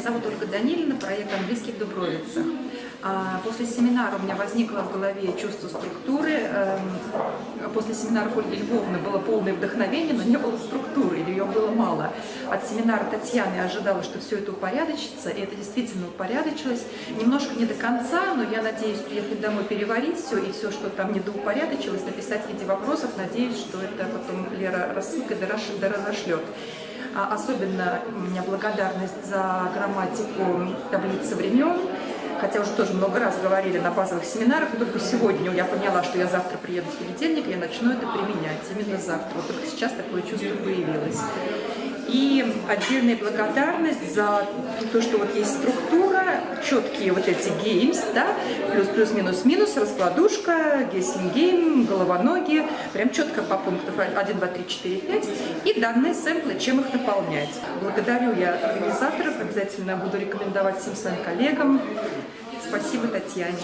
Меня зовут Ольга Данилина, проект «Английский в Дубровицах». А, после семинара у меня возникло в голове чувство структуры. Эм, после семинара Ольги Львовны было полное вдохновение, но не было структуры, или ее было мало. От семинара Татьяны я ожидала, что все это упорядочится, и это действительно упорядочилось. Немножко не до конца, но я надеюсь приехать домой, переварить все, и все, что там недоупорядочилось, написать в виде вопросов. Надеюсь, что это потом Лера рассылкой доразошлет. А особенно у меня благодарность за грамматику таблицы времен, хотя уже тоже много раз говорили на базовых семинарах, но только сегодня я поняла, что я завтра приеду в понедельник, и я начну это применять именно завтра. Вот только сейчас такое чувство появилось. И отдельная благодарность за то, что вот есть структура, четкие вот эти games, да, плюс, плюс, минус, минус, раскладушка, game, головоноги, прям четко по пунктам 1, 2, 3, 4, 5, и данные сэмплы, чем их наполнять. Благодарю я организаторов, обязательно буду рекомендовать всем своим коллегам. Спасибо Татьяне.